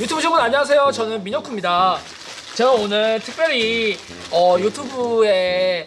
유튜브 시청자 안녕하세요. 저는 민혁구입니다. 제가 오늘 특별히 어, 유튜브에서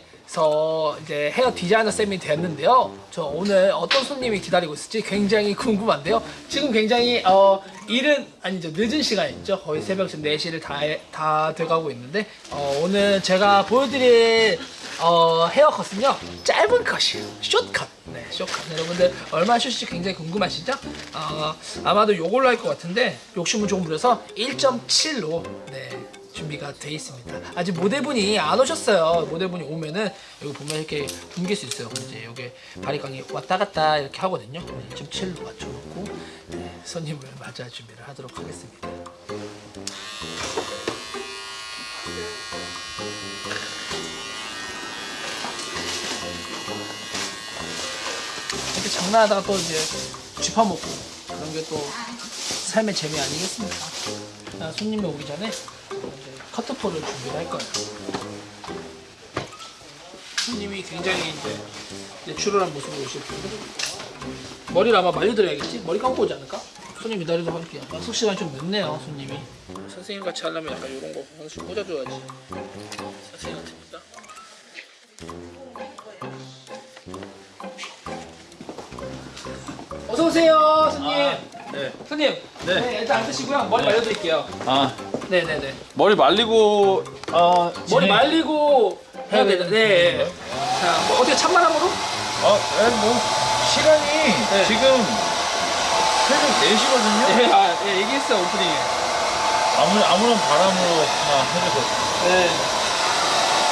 이제 헤어 디자이너 쌤이 됐는데요. 저 오늘 어떤 손님이 기다리고 있을지 굉장히 궁금한데요. 지금 굉장히 어, 이른 아니죠 늦은 시간이죠. 거의 새벽 지금 4시를 다, 해- 다 돼가고 있는데 어, 오늘 제가 보여드릴 어, 헤어컷은요 짧은 컷이에요. 숏컷. 네 숏컷. 여러분들 얼마 숏일지 굉장히 궁금하시죠? 어, 아마도 요걸로 할 것 같은데 욕심은 조금 부려서 1.7로 네 준비가 돼 있습니다. 아직 모델분이 안 오셨어요. 모델분이 오면은 여기 보면 이렇게 옮길 수 있어요. 이제 여기 바리깡이 왔다 갔다 이렇게 하거든요. 1.7로 맞춰놓고 네, 손님을 맞이할 준비를 하도록 하겠습니다 장난하다가 또 이제 쥐파먹고 그런 게 또 삶의 재미 아니겠습니까? 자, 손님이 오기 전에 커트포를 준비를 할 거예요. 손님이 굉장히 이제 내추럴한 모습으로 오실 텐데 머리를 아마 말려드려야겠지? 머리 감고 오지 않을까? 손님 기다리도록 할게요. 약속 시간 좀 늦네요, 손님이. 선생님 같이 하려면 약간 이런 거 하나씩 꽂아줘야지. 어서 오세요, 손님. 네. 손님. 네. 네, 일단 앉으시고요. 머리 말려드릴게요. 아 네, 네, 네. 머리 말리고 어 머리 말리고 해야 되는. 네. 자, 뭐 어떻게 찬바람으로? 어, 네, 뭐 시간이 네. 지금 새벽 4시거든요. 네, 아, 예, 얘기했어요 오프닝에. 아무 아무런 바람으로 다 해줘서. 네.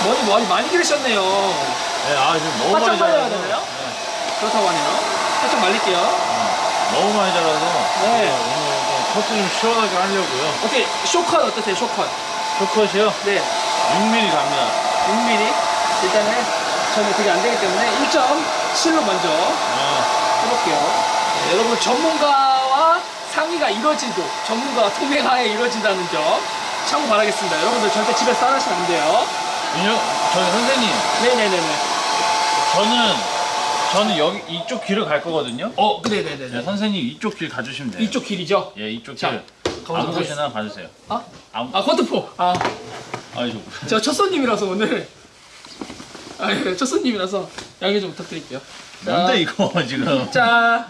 머리 머리 많이 기르셨네요. 네, 아 지금 너무 많이 말려야 자라서. 되나요? 네, 그렇다고 하네요. 살짝 말릴게요. 너무 많이 자라서. 네. 오늘 좀 커트 좀 시원하게 하려고요. 어떻게 쇼컷 어떠세요? 쇼컷. 쇼컷이요? 네. 6mm 갑니다. 6mm. 일단은 저는 그게 안 되기 때문에 1.7로 먼저 아, 해볼게요. 네, 여러분 전문가와 상의가 이루어지고 전문가와 통행하에 이루어진다는 점 참고 바라겠습니다. 여러분들 절대 집에서 따라하시면 안 돼요. 저희 선생님, 네네네네. 저는 저는 여기 이쪽 길을 갈 거거든요. 어, 네, 네네네 네. 선생님 이쪽 길 가주시면 돼요. 이쪽 길이죠? 예, 이쪽 자, 길. 아무. 곳이나 봐주세요. 아? 아무, 아, 커트포. 아, 저. 제가 첫 손님이라서 오늘. 아, 예, 첫 손님이라서 양해 좀 부탁드릴게요. 자, 뭔데 이거 지금? 자,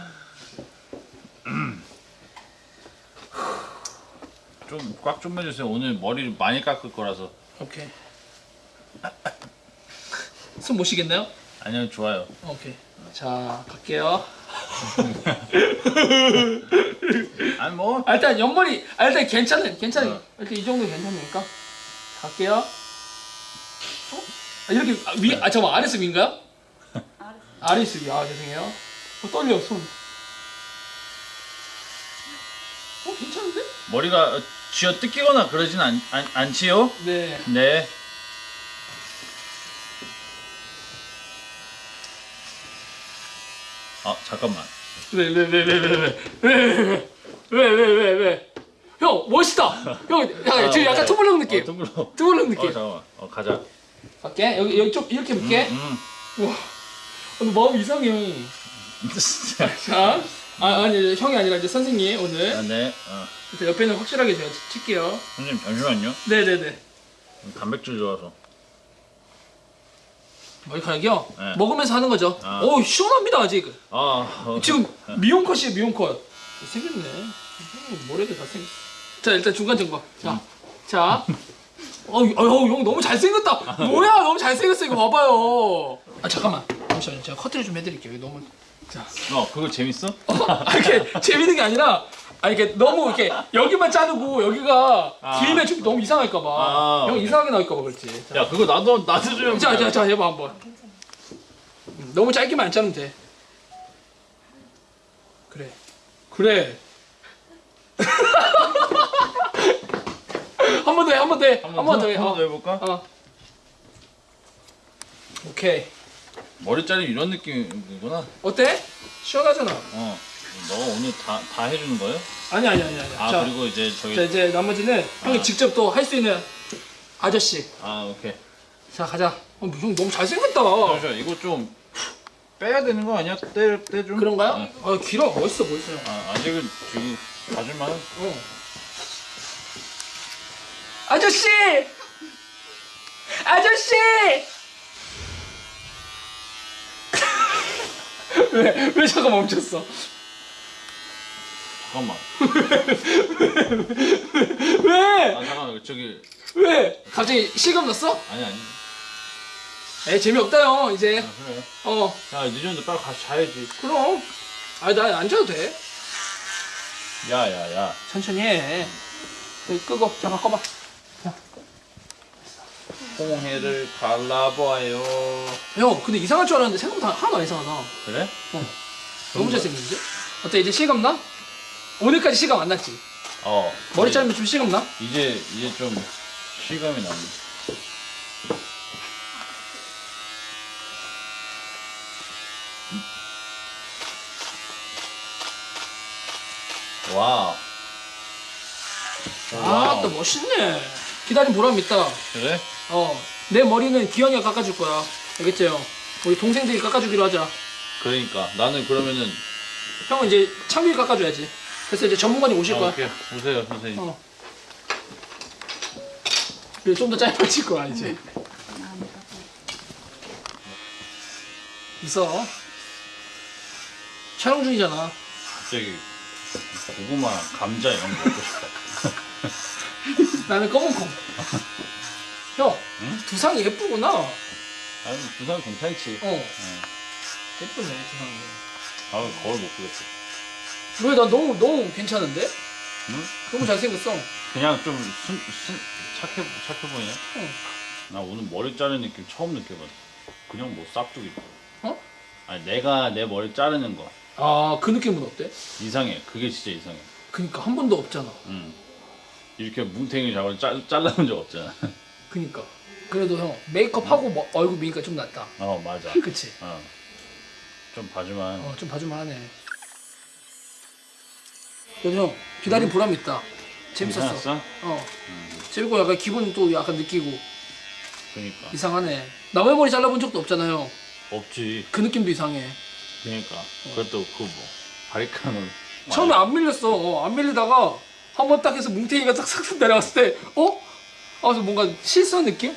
좀꽉 좀 해주세요. 오늘 머리를 많이 깎을 거라서. 오케이. 손못 쉬겠나요? 아니요 좋아요. 오케이. 자, 갈게요. 아니 뭐 아, 일단 옆머리, 아, 일단 괜찮은, 괜찮은. 어. 이렇게 이 정도 괜찮으니까. 갈게요. 어? 아, 이렇게, 아, 위, 아, 잠깐만, 아래습인가요? 아래습이, 아, 죄송해요. 어, 떨려, 손. 어, 괜찮은데? 머리가 어, 쥐어 뜯기거나 그러진 않, 않, 않지요? 네. 네. 아 잠깐만. 왜, 왜, 왜, 왜, 왜, 왜, 왜, 왜, 왜, 왜, 왜, 왜. 형, 멋있다. 형, 야, 지금 약간 투블럭 느낌. 어. 투블럭 어 느낌. 잠깐만. 어 가자. 갈게. 여기, 여기 쪽, 이렇게 볼게. 음. 와, 오늘 마음 이상해. 음. 자, 아, 아니, 형이 아니라 이제 선생님, 오늘. 아, 네. 어. 일단 옆에는 확실하게 제가 칠게요. 선생님 잠시만요. 네네네. 단백질 좋아서. 머리카락이요? 네. 먹으면서 하는 거죠. 아. 오, 시원합니다, 아직. 아 어, 지금 미용컷이에요, 미용컷. 생겼네. 음, 머리도 다 생겼어. 자, 일단 중간 점검. 자, 자. 어, 어, 형 너무 잘생겼다. 뭐야, 너무 잘생겼어. 이거 봐봐요. 아, 잠깐만. 잠시만요. 제가 커트를 좀 해드릴게요. 너무. 자. 어 그거 재밌어? 아, 이렇게 재밌는 게 아니라, 아, 이게 너무 이렇게 여기만 자르고 여기가 아. 길면 좀 너무 이상할까 봐. 아, 형. 이상하게 나올까 봐 그렇지. 자, 야 그거 나도 나도 좀. 자, 자, 자, 해봐 한번. 음, 너무 짧게만 안 자르면 돼. 그래. 그래. 한 번 더 해, 한 번 더 해, 한 번 더 해. 한 번 더 어. 해볼까? 어. 오케이. 머리 자르면 이런 느낌이구나. 어때? 시원하잖아. 어. 너 오늘 다 다 해주는 거예요? 아니 아니 아니 아니. 아 자, 그리고 이제 저희 자 이제 나머지는 형이 아. 직접 또 할 수 있는 아저씨. 아 오케이. 자 가자. 어, 형 너무 잘생겼다. 잠시만 이거 좀 빼야 되는 거 아니야? 떼 떼 좀. 그런가요? 어. 아 길어 멋있어 멋있어요. 아 아직은 지금 봐줄만. 어. 아저씨! 아저씨! 왜, 왜 잠깐 멈췄어? 잠깐만. 왜? 아 잠깐만 저기 왜? 갑자기 실감 났어? 아니 아니. 에 재미없다요 이제 아, 그래. 어 야 늦었는데 빨리 가서 자야지. 그럼 아니 나안 자도 돼 야야야. 천천히 해 여기 끄고 잠깐 꺼봐 홍해를 갈라봐요. 형 근데 이상할 줄 알았는데 생각보다 하나도 안 이상하다 그래? 너무 잘생겼는데? 어때 이제 실감 나? 오늘까지 실감 안 났지? 어. 머리 자르면 좀 실감 나? 이제 이제 좀 실감이 나네. wow. 아또 멋있네 기다림 보람 있다 그래? 어 내 머리는 기현이가 깎아줄 거야. 알겠지 형? 우리 동생들이 깎아주기로 하자. 그러니까. 나는 그러면은 형은 이제 창빈이 깎아줘야지. 그래서 이제 전문가님 오실 아, 거야. 오케이. 오세요 선생님. 어. 그리고 좀 더 짧아질 거야 이제. 있어. 촬영 중이잖아. 갑자기 고구마 감자 이런 거 먹고 싶다. 나는 검은 콩 형, 응? 두상 예쁘구나 어 아니 부산 괜찮지. 응. 예쁘네 두상이 아 거울 못 보겠어. 왜나 너무 너무 괜찮은데? 응? 너무 잘생겼어 그냥 좀 순, 순, 착해 착해 보이네. 응. 나 오늘 머리 자르는 느낌 처음 느껴봤어. 그냥 뭐 싹두기. 어? 아니 내가 내 머리 자르는 거 아 그 느낌은 어때? 이상해. 그게 진짜 이상해. 그니까 한 번도 없잖아 응. 이렇게 뭉탱이 잡아 잘 잘라본 적 없잖아. 그니까 그래도 형 메이크업 하고 뭐- 얼굴 미니까 좀 낫다 어 맞아. 그치? 어. 좀 봐주만. 어 좀 봐줄만 하네 그래도 형 기다린 보람 있다 재밌었어 괜찮았어? 어 음. 재밌고 약간 기분 또 약간 느끼고 그니까 이상하네 남의 머리 잘라본 적도 없잖아요 없지. 그 느낌도 이상해 그러니까 그것도 그뭐 바리칸을 처음에 안 밀렸어 어, 안 밀리다가 한 번 딱 해서 뭉탱이가 싹싹 내려갔을 때 어? 아 그래서 뭔가 실수한 느낌?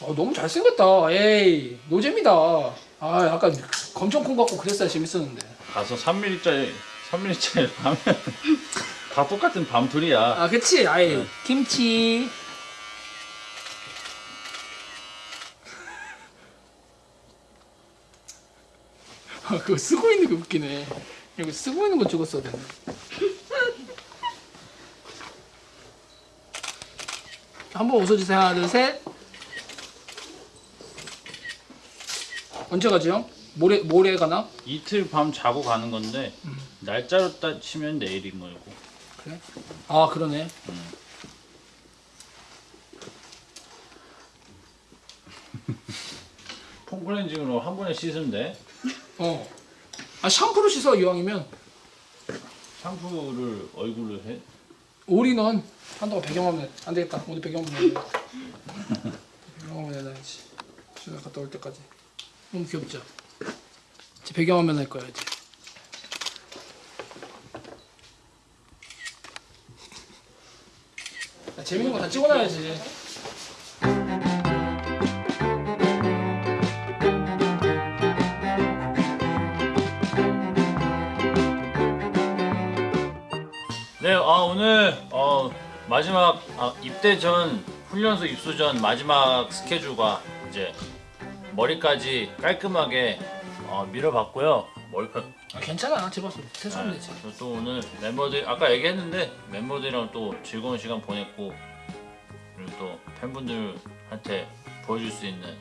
아 너무 잘생겼다. 에이 노잼이다. 아 약간 검정 콩 같고 그랬어야 재밌었는데. 가서 3mm짜리 3mm짜리 하면. 다 똑같은 밤풀이야. 아 그치? 아예 김치. 아 그거 쓰고 있는 게 웃기네 이거 쓰고 있는 거 찍었어야 되네 한번 웃어주세요 하나 둘 셋 언제 가지 형? 모레 모레 가나? 이틀 밤 자고 가는 건데 날짜로 따 치면 내일인 거고. 그래? 아 그러네 폼클렌징으로 한 번에 씻으면 돼. 어. 아 샴푸로 씻어 이왕이면. 샴푸를 얼굴을 해. 올인원. 한동안 배경화면 안 되겠다. 오늘 배경화면 해야 돼. 배경화면 해놔야지 집에 갔다 올 때까지. 너무 귀엽죠? 이제 배경화면 할 거야 이제. 야, 재밌는 거 다 찍어놔야지 네, 아 오늘 어, 마지막 아, 입대 전 훈련소 입소 전 마지막 스케줄과 이제 머리까지 깔끔하게 어, 밀어봤고요. 머리카 아, 괜찮아 집어서 세수하면 되지 저또 오늘 멤버들 아까 얘기했는데 멤버들이랑 또 즐거운 시간 보냈고 그리고 또 팬분들한테 보여줄 수 있는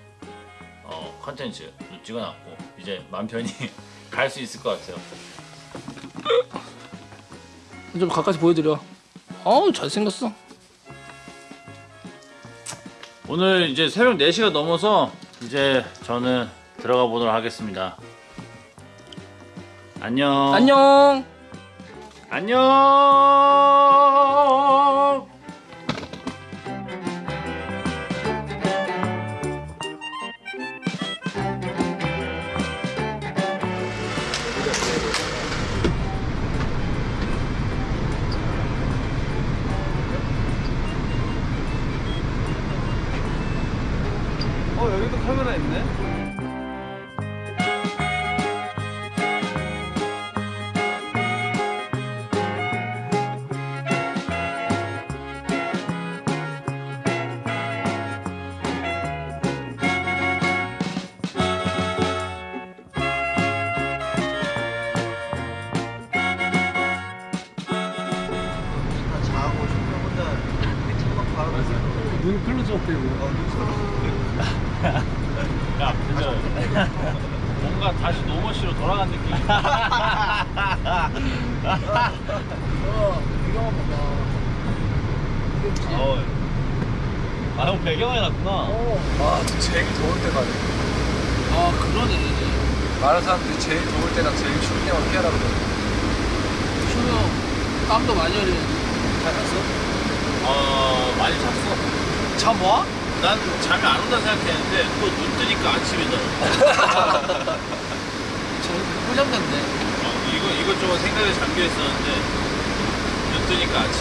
어, 컨텐츠도 찍어놨고 이제 맘 편히 갈 수 있을 것 같아요. 좀 가까이 보여드려 어우 잘생겼어 오늘 이제 새벽 4시가 넘어서 이제 저는 들어가 보도록 하겠습니다. 안녕. 안녕 안녕. 카메라 있네. 자고 싶으면 혼자 창밖 바라보면서 눈 클로즈업 되고. 야 진짜 뭔가 다시 노머시로 돌아간 느낌. 어. 귀엽지? 어. 아형 배경에 놨구나. 어. 아, 저 제일 더울 때 가네. 아, 그러네. 많은 사람들이 제일 더울 때랑 제일 추운 때만 피하라 그러거든. 준호, 땀도 많이 흘리는데. 잘 잤어? 어 많이 잤어. 잠 와? 난 잠이 안 온다 생각했는데 또 눈 뜨니까 아침이더라고. 저는 잤네. 어, 이거 이것저것 생각에 잠겨 있었는데 눈 뜨니까 아침.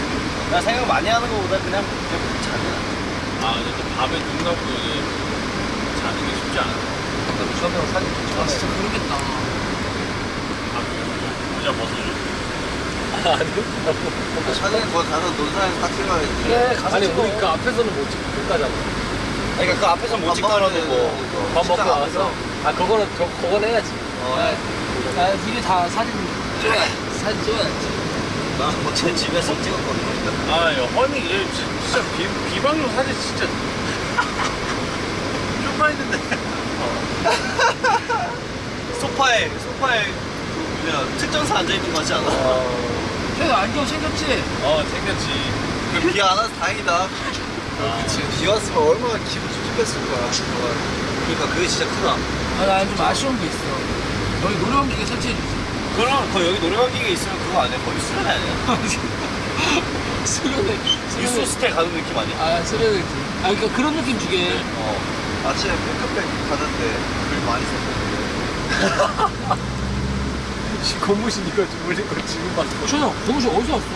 나 생각 많이 하는 거보다 그냥 그냥 자는 아 근데 또 밤에 눈 감고 이제 자는 게 쉽지 않아. 나도 처음에 사진 좀 아, 진짜 그러겠다. 아 모자 벗어줘. 사진 거기 가서 논산에서 딱 찍어야지 그래, 가서 아니, 찍어. 우리 그 앞에서는 못 찍고 끝까잖아. 그러니까 그 앞에서 못 찍더라도 뭐밥 먹고 와서. 아, 그거는, 저, 그건 해야지. 야, 야, 미리 다 사진 찍어야지. 사진 찍어야지. 나뭐제 집에서 찍었거든 아, 야, 허니, 얘 진- 진짜 비, 비방용 사진 진짜 쇼파 있는데. 소파에 소파에 그 뭐냐 특전사 앉아있는 거 같지 않아? 형 안경 챙겼지? 어, 챙겼지. 비안 와서 다행이다 그치. 비 왔으면 얼마나 기분 찝찝했을 거야 그러니까 그게 진짜 크다 아, 나좀 아쉬운 게 있어. 여기 노래방 기계 설치해주지. 그럼 거 여기 노래방 기계 있으면 그거 아니야? 거기 수련회 아니야? 수련회. 뉴스호스텔 가는 느낌 아니야? 아, 수련회지. 아, 그러니까 그런 느낌 주게. 어 아침에 핑크백 가는데 글 많이 썼거든 고무신 이거 좀 올린 거 지금 봤어. 준호, 동시 어디서 왔어?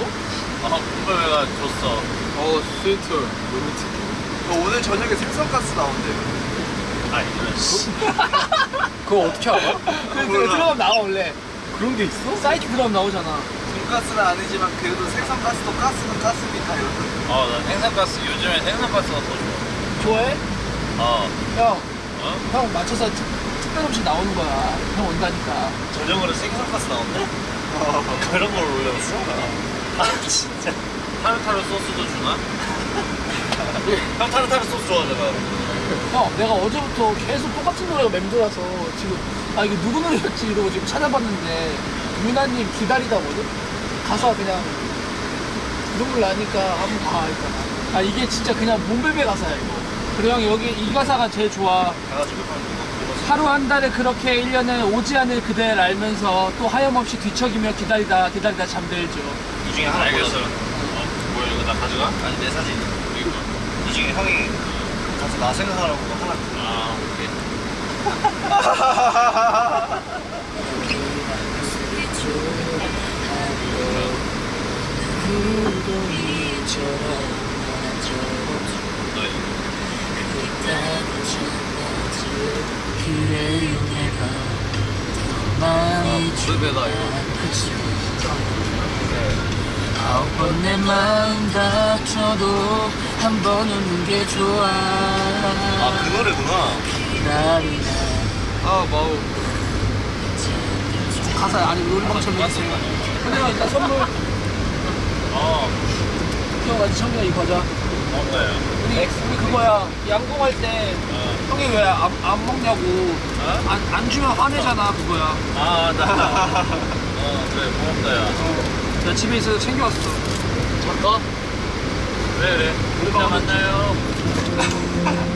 아, 군배가 줬어. 어, 스위트. 로맨틱. 오늘 저녁에 생선가스 나온대 아, 이런 씨. 그거 어떻게 알아? 그, 그 들어가면 나와, 원래. 그런 게 있어? 사이트 들어가면 나오잖아. 돈가스는 아니지만 그래도 생선가스도 가스는 가스니까 이러던데 어, 나 생선가스, 요즘에 생선가스가 더 좋아. 좋아해? 어, 형, 어? 형 맞춰서 음식 나오는 거야. 형 온다니까. 저녁으로 생선가스 나온대? 그런 걸 올렸어? 아 진짜 타르타르 소스도 주나? 형 타르타르 소스 좋아하잖아 형, 내가 어제부터 계속 똑같은 노래가 맴돌아서 지금, 아, 이게 누구 노래였지? 이러고 지금 찾아봤는데, 유나님 기다리다거든? 가사가 그냥, 눈물 나니까 한번 봐, 일단. 아, 이게 진짜 그냥 몸베베 가사야, 이거. 그리고 형, 여기 이 가사가 제일 좋아. 가가지고 하루 한 달에 그렇게 1년에 오지 않을 그대를 알면서 또 하염없이 뒤척이며 기다리다, 기다리다 잠들죠. 이 중에 하나 알겠어. 어, 뭐야, 이거 나 가져가? 아니 내 사진 이거. 이 중에 형이 가서 나 생각하라고 하나 아, 오케이. 너희. 물배다, 이거. 그치. 아홉 번내 마음 다쳐도 한 번 웃는 게 좋아. 아 그 노래구나 기다리다. 아, 마우. 가사 아니 노래방처럼 해주세요. 근데 형 일단 선물 어, 형 아직 청년 이거 가자. 없나요? 우리, 우리 그거야 양궁할 때 어. 형이 왜 안 안 먹냐고 어? 안, 안 주면 화내잖아 그거야. 아, 나. 어, 그래, 고맙다, 야. 나 집에 있어서 챙겨왔어. 잠깐. 그래, 그래. 이따 만나요.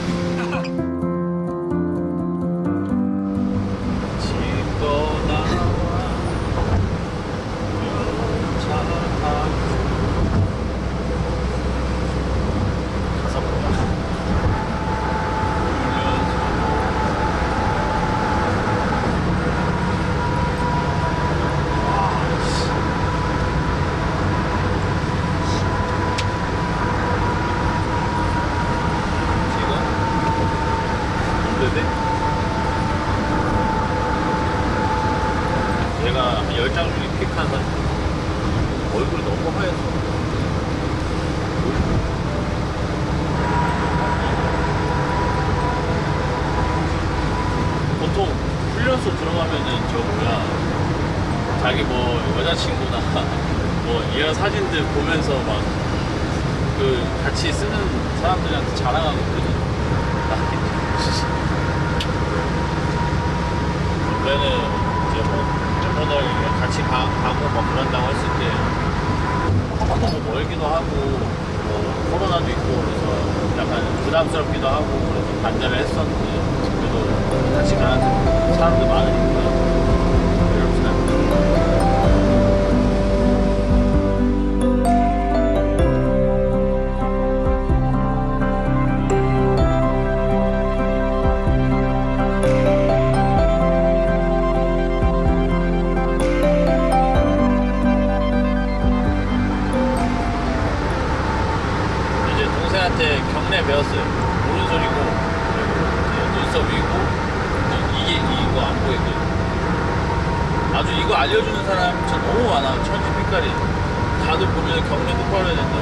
보면은 저 뭐야 자기 뭐 여자친구나 뭐 이런 사진들 보면서 막 그 같이 쓰는 사람들한테 자랑하거든요. 원래는 이제 뭐 멤버들 같이 가, 가고 막 그런다고 했을 때 하도 뭐 멀기도 하고 뭐 코로나도 있고 그래서 약간 부담스럽기도 하고 그래서 반대를 했었는데 그래도 같이 가는 사람들 많으니까 다들 보면 경례 똑바로 해야 된다.